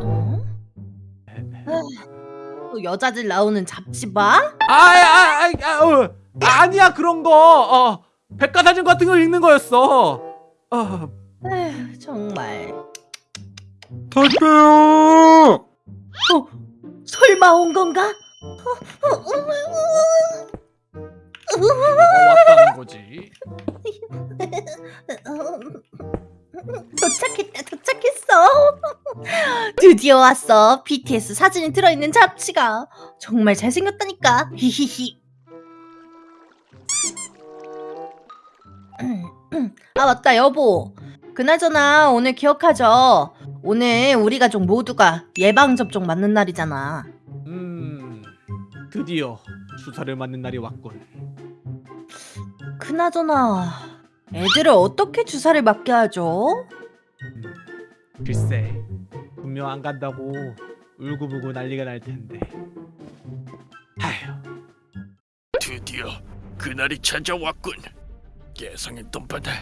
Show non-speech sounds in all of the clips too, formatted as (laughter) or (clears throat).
어? 또 여자들 나오는 잡지 봐? 아아 아, 아, 어. 아니야 그런 거 어, 백과사전 같은 걸 읽는 거였어 어, 에휴, 정말. 갈게요. 어, 설마 온 건가? 뭐가 왔다는 거지 도착했다, 도착했어. (laughs) 드디어 왔어. BTS 사진이 들어있는 잡지가 정말 잘생겼다니까. 히히히. (clears throat) 아 맞다 여보. 그나저나 오늘 기억하죠? 오늘 우리 가족 모두가 예방 접종 맞는 날이잖아. 음 드디어 주사를 맞는 날이 왔군 그나저나 애들을 어떻게 주사를 맞게 하죠? 글쎄 분명 안 간다고 울고불고 난리가 날 텐데 아휴 드디어 그날이 찾아왔군. 예상했던 바다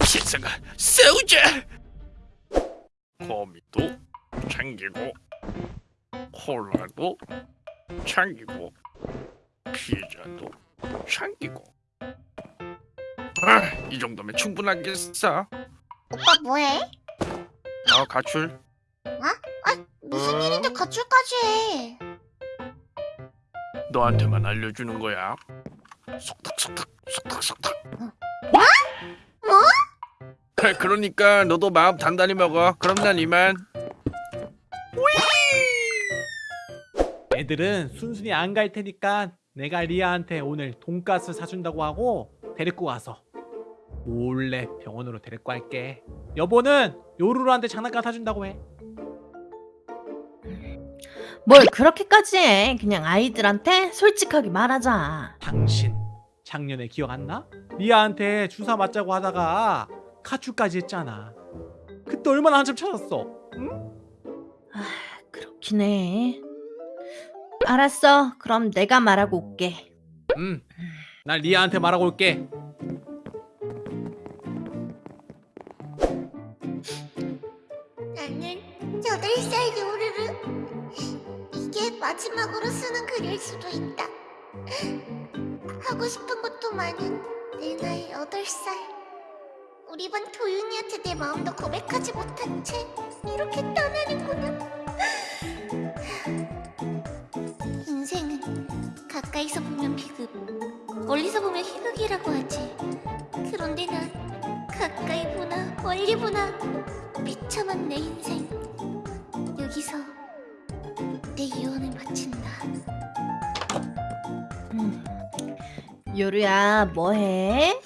세상아 싸우자. 거미도 챙기고 콜라도 챙기고 피자도 챙기고. 아, 이 정도면 충분하겠어. 오빠 뭐해? 어, 가출. 무슨 어? 일인데 가출까지 해? 너한테만 알려주는 거야. 속닥 속닥 속닥 속닥. 뭐? 그래, 그러니까 너도 마음 단단히 먹어. 그럼 난 이만. 애들은 순순히 안 갈 테니까 내가 리아한테 오늘 돈가스 사준다고 하고 데리고 와서 몰래 병원으로 데리고 갈게 여보는 요루루한테 장난감 사준다고 해 뭘 그렇게까지 해? 그냥 아이들한테 솔직하게 말하자. 당신 작년에 기억 안 나? 리아한테 주사 맞자고 하다가 카츄까지 했잖아 그때 얼마나 한참 찾았어 응? 그렇긴 해. 알았어. 그럼 내가 말하고 올게. 응. 난 리아한테 말하고 올게 글일 수도 있다. 하고 싶은 것도 많은 내 나이 여덟 살. 우리 반 도윤이한테 내 마음도 고백하지 못한 채 이렇게 떠나는구나. 인생은 가까이서 보면 비극, 멀리서 보면 희극이라고 하지. 그런데 난 가까이 보나 멀리 보나 비참한 내 인생 여기서 요루야, 뭐해?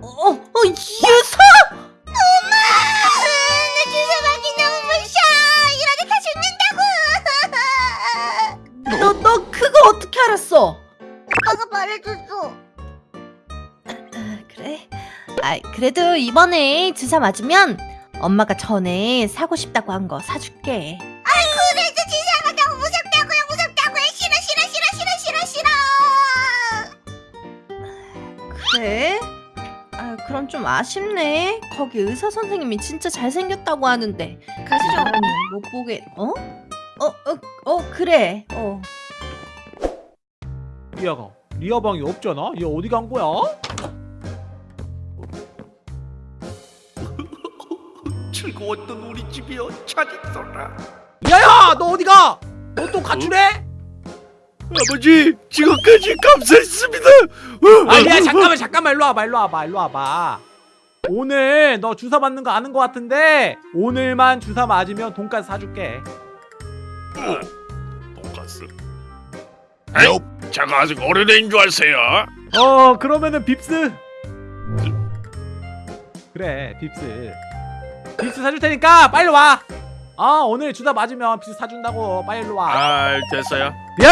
어, 어, 어, 유서! 엄마! 나 주사 맞기 너무 무서워 이러다 다 죽는다고 너, 너 그거 어떻게 알았어? 오빠가 말해줬어 아, 그래? 아, 그래도 이번에 주사 맞으면 엄마가 전에 사고 싶다고 한 거 사줄게. 그래도 주사가 너무 무섭다 그래? 아, 그럼 좀 아쉽네. 거기 의사 선생님이 진짜 잘생겼다고 하는데. 가시죠. 못 보게. 어? 어, 어, 어, 그래. 어. 리아가 리아 방이 없잖아? 얘 어디 간 거야? (laughs) 즐거웠던 우리 집이여 잘 있어라. 리아야 너 어디 가? 너 또 가출해? 아버지 지금까지 감사했습니다. 아 리아 잠깐만 잠깐만 일로 와봐 일로 와봐 일로 와봐. 오늘 너 주사 맞는 거 아는 거 같은데 오늘만 주사 맞으면 돈까스 사줄게. 돈가스. 에이, 제가 아직 어린애인 줄 아세요? 어 그러면은 빕스. 그래 빕스. 빕스 사줄 테니까 빨리 와. 아, 오늘 주사 맞으면 빕스 사준다고. 빨리 일로 와. 아 됐어요. 리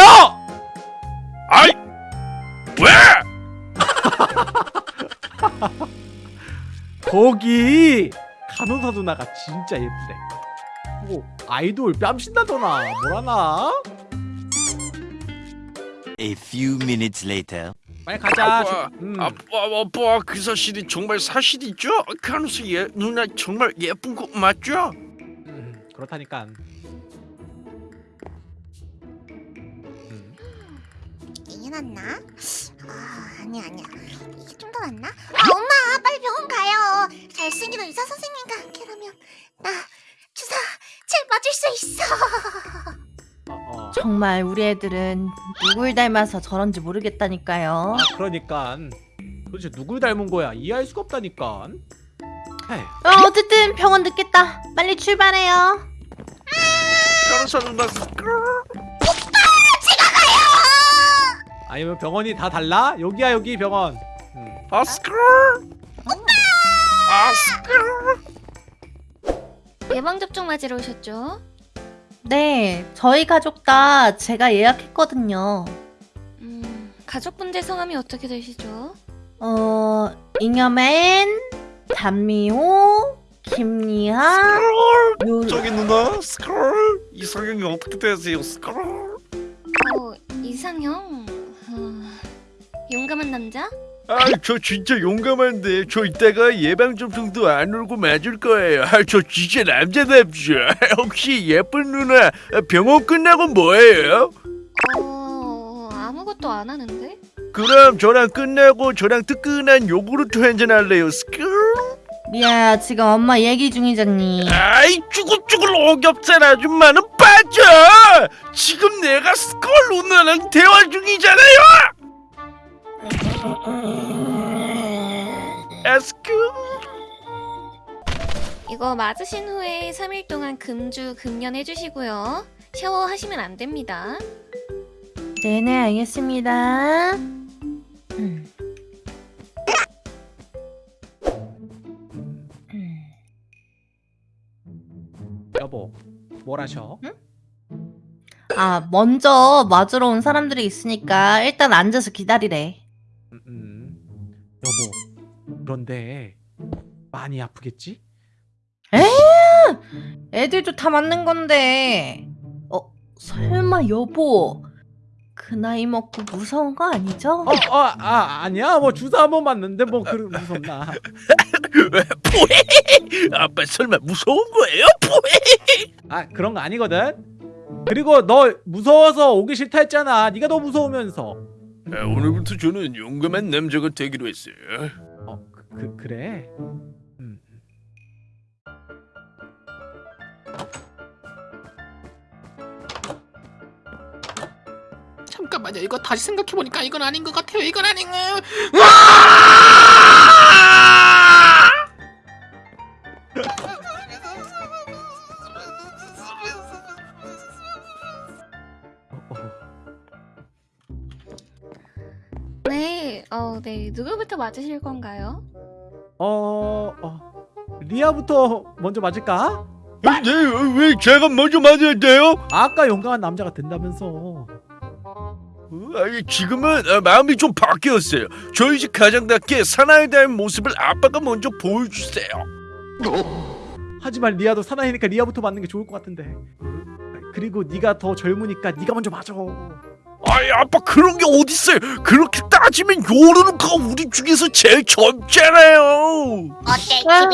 거기 간호사 누나가 진짜 예쁘대 뭐 아이돌 뺨신다더나 뭐라나 A few minutes later. 빨리 가자. 아빠, 음. 아빠 아빠 그 사실이 정말 사실이죠? 간호사 예 누나 정말 예쁜 거 맞죠? 음, 그렇다니까. 음. 이게 낫나? 아 아니야 아니야 이게 좀 더 낫나? 아 엄마 병원 가요 잘생긴 의사 선생님과 함께라면 나 주사 잘 맞을 수 있어 어, 어. 정말 우리 애들은 누굴 닮아서 저런지 모르겠다니까요. 아, 그러니까 도대체 누굴 닮은 거야? 이해할 수가 없다니까. 어, 어쨌든 병원 늦겠다. 빨리 출발해요. 아니면 병원이 다 달라? 여기야 여기 병원. 음. 아 스크 롤아 스크롤 예방접종 맞으러 오셨죠? 네, 저희 가족 다 제가 예약했거든요. 음 가족분들 성함이 어떻게 되시죠? 어, 잉여맨, 단미호, 김리하, 요... 저기 누나 스크롤 이성형이 어떻게 되세요 스크롤 어 이상형 어, 용감한 남자? 아 저 진짜 용감한데 저 이따가 예방접종도 안 울고 맞을 거예요 아 저 진짜 남자답죠 (laughs) 혹시 예쁜 누나 병원 끝나고 뭐해요? 어 아무것도 안 하는데? 그럼 저랑 끝나고 저랑 뜨끈한 요구르트 한잔 할래요 스크롤 리아야, 지금 엄마 얘기 중이잖니. 아이 쭈글쭈글 오겹살 아줌마는 빠져 지금 내가 스컬 누나랑 대화 중이잖아요 에스크 이거 맞으신 후에 3일 동안 금주 금연 해주시고요 샤워하시면 안 됩니다 네네, 알겠습니다. 음. 음. 여보, 뭘 하셔? 아, 먼저 맞으러 온 사람들이 있으니까 일단 앉아서 기다리래. 여보, 그런데 많이 아프겠지? 애들도 다 맞는 건데. 어, 설마 여보. 그 나이 먹고 무서운 거 아니죠? 어, 어, 아, 아니야. 뭐 주사 한번 맞는데 뭐 그런 무섭나? (laughs) 포해 아빠 설마 무서운 거예요? 아, 그런 거 아니거든. 그리고 너 무서워서 오기 싫다 했잖아. 네가 더 무서우면서. 아, 오늘부터 저는 용감한 남자가 되기로 했어요 어, 그, 그 그 래. 음. 잠깐만요. 이거 다시 생각해 보니까 이건 아닌 것 같아요. 이건 아닌 거. 어, 네, 어, 네 누구부터 맞으실 건가요? 어, 어. 리아부터 먼저 맞을까? 네, 왜 제가 먼저 맞아야 돼요? 아까 용감한 남자가 된다면서. 아니, 지금은 아, 마음이 좀 바뀌었어요 저희 집 가장답게 사나이에 대한 모습을 아빠가 먼저 보여주세요 하지만 리아도 사나이니까 리아부터 맞는 게 좋을 것 같은데. 그리고 네가 더 젊으니까 네가 먼저 맞아. 아이 아빠 그런 게 어딨어요 그렇게 따지면 요르루가 우리 중에서 제일 젊잖아요 어때 아.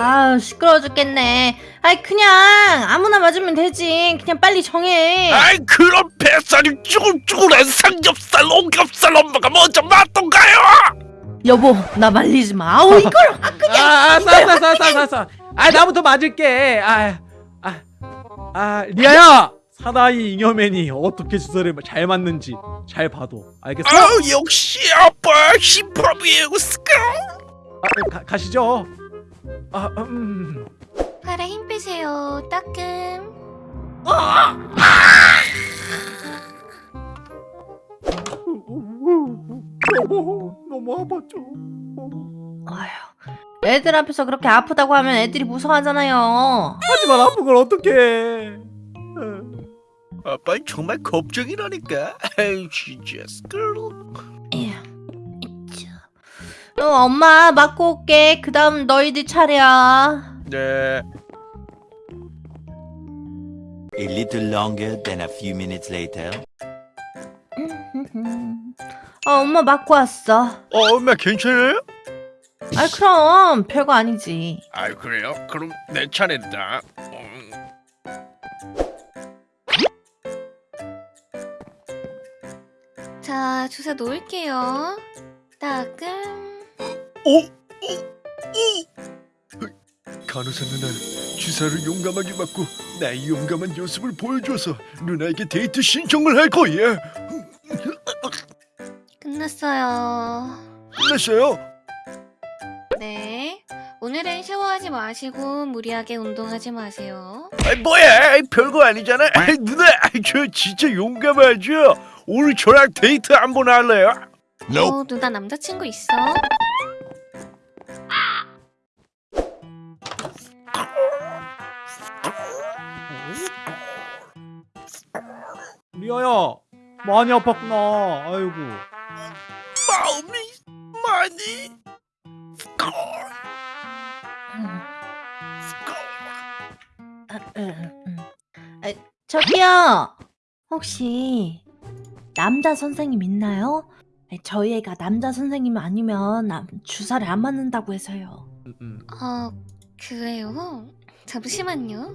아우 시끄러워 죽겠네. 아이 그냥 아무나 맞으면 되지. 그냥 빨리 정해. 아이 그런 뱃살이 쭈글쭈글한 삼겹살 오겹살 엄마가 먼저 맞던가요 여보 나 말리지 마. 아우 이걸 아 그냥 아, 아, 싸, 싸, 싸, 싸, 싸, 싸. 아, 나부터 맞을게. 아, 아, 아, 리아야. 사나이 잉여맨이 어떻게 주사를 잘 맞는지 잘 봐도 알겠어? 아 역시 아빠 힙합이에요 스카 아, 가, 가시죠. 아, 음. 팔에 힘 빼세요 따끔 여보, 너무 아팠죠. 아휴 애들 앞에서 그렇게 아프다고 하면 애들이 무서워하잖아요. 하지만 아픈 걸 어떡해. 아빠 정말 걱정이라니까 아이 진짜 스크롤. 어, 엄마 맞고 올게. 그 다음 너희들 차례야. 네 A little longer than a few minutes later. 어, 엄마 맞고 왔어. 어 엄마 괜찮아요? 아 그럼 별거 아니지. 아 그래요? 그럼 내 차례다. 자, 주사 놓을게요. 따끔. 오! 오! 오! 간호사 누나 주사를 용감하게 맞고 나의 용감한 모습을 보여줘서 누나에게 데이트 신청을 할 거야. 끝났어요. 끝났어요? 네. 오늘은 샤워하지 마시고 무리하게 운동하지 마세요. 아 뭐야? 아이, 별거 아니잖아. 아이, 누나, 아이, 저 진짜 용감하죠. 오늘 저랑 데이트 한번 할래요? 어, 누나 남자친구 있어? 리아야 많이 아팠구나. 아이고. 마음이 많이. 아, 저기요. 혹시 남자 선생님 있나요? 아니, 저희 애가 남자 선생님 아니면 남- 주사를 안 맞는다고 해서요. 음, 음. 어, 그래요? 잠시만요.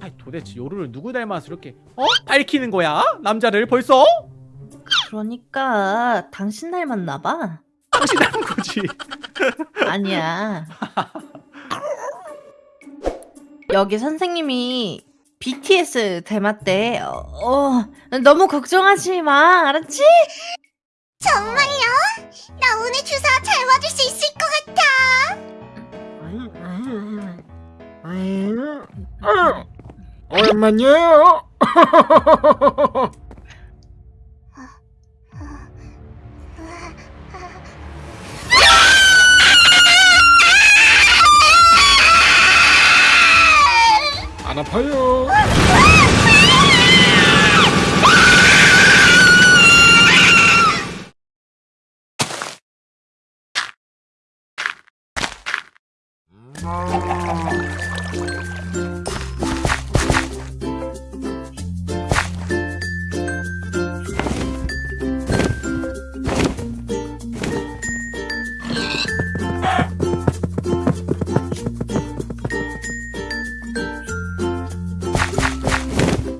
아이 도대체 요루를 누구 닮아서 이렇게 어? 밝히는 거야? 남자를 벌써? 그러니까 당신 닮았나 봐. 당신 닮은 거지. (laughs) 아니야. (laughs) 여기 선생님이 BTS 닮았대. 어, 어, 너무 걱정하지 마. 알았지? 정말요? 나 오늘 주사 잘 맞을 수 있을 것 같아. 얼마냐? (laughs) 안 아파요. Oh.